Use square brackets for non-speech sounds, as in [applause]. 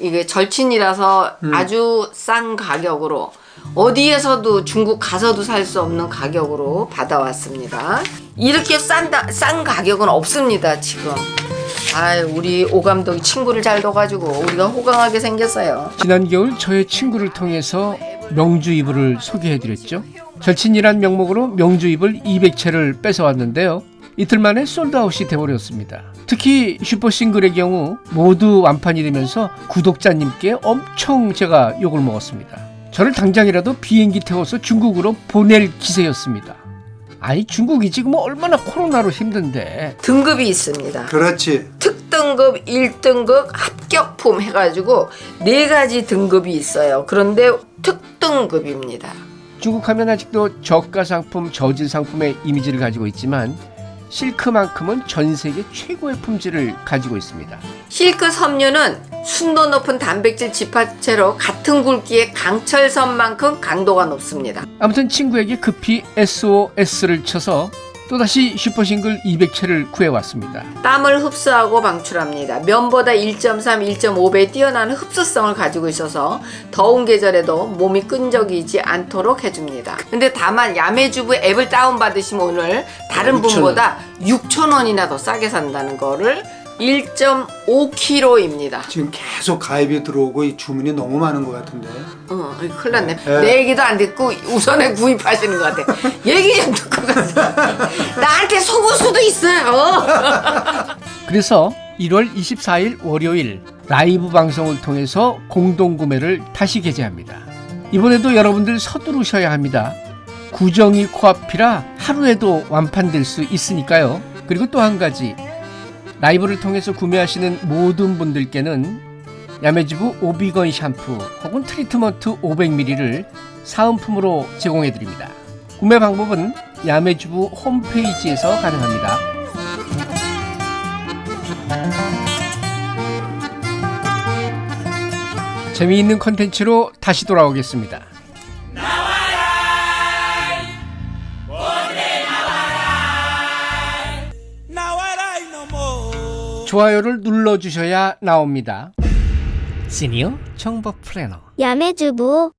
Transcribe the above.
이게 절친이라서 음. 아주 싼 가격으로 어디에서도 중국 가서도 살 수 없는 가격으로 받아왔습니다. 이렇게 싼다, 싼 가격은 없습니다, 지금. 아 우리 오 감독이 친구를 잘 둬가지고 우리가 호강하게 생겼어요. 지난 겨울 저의 친구를 통해서 명주 이불을 소개해드렸죠. 절친이란 명목으로 명주 이불 200채를 뺏어왔는데요. 이틀 만에 솔드아웃이 돼버렸습니다. 특히 슈퍼싱글의 경우 모두 완판이 되면서 구독자님께 엄청 제가 욕을 먹었습니다. 저를 당장이라도 비행기 태워서 중국으로 보낼 기세였습니다. 아니 중국이 지금 얼마나 코로나로 힘든데 등급이 있습니다. 그렇지. 특등급, 1등급, 합격품 해가지고 네 가지 등급이 있어요. 그런데 특등급입니다. 중국 하면 아직도 저가 상품, 저질 상품의 이미지를 가지고 있지만 실크만큼은 전 세계 최고의 품질을 가지고 있습니다. 실크 섬유는 순도 높은 단백질 지파체로 같은 굵기의 강철선만큼 강도가 높습니다. 아무튼 친구에게 급히 SOS를 쳐서 또다시 슈퍼싱글 200채를 구해왔습니다. 땀을 흡수하고 방출합니다. 면보다 1.3, 1.5배 뛰어나는 흡수성을 가지고 있어서 더운 계절에도 몸이 끈적이지 않도록 해줍니다. 근데 다만 야매주부 앱을 다운받으시면 오늘 다른 6,000원. 분보다 6,000원이나 더 싸게 산다는 거를 1.5kg입니다. 지금 계속 가입이 들어오고 이 주문이 너무 많은 것 같은데. 어, 큰일 났네. 네. 내 얘기도 안 듣고 우선에 구입하시는 것 같아. [laughs] 얘기 좀 듣고 가세요. 나한테 속을 수도 있어요. [laughs] 그래서 1월 24일 월요일 라이브 방송을 통해서 공동구매를 다시 게재합니다. 이번에도 여러분들 서두르셔야 합니다. 구정이 코앞이라 하루에도 완판될 수 있으니까요. 그리고 또 한 가지 라이브를 통해서 구매하시는 모든 분들께는 야매주부 오비건 샴푸 혹은 트리트먼트 500ml를 사은품으로 제공해 드립니다. 구매 방법은 야매주부 홈페이지에서 가능합니다. 재미있는 컨텐츠로 다시 돌아오겠습니다. 좋아요를 눌러주셔야 나옵니다. 시니어 정보 플래너 야매주부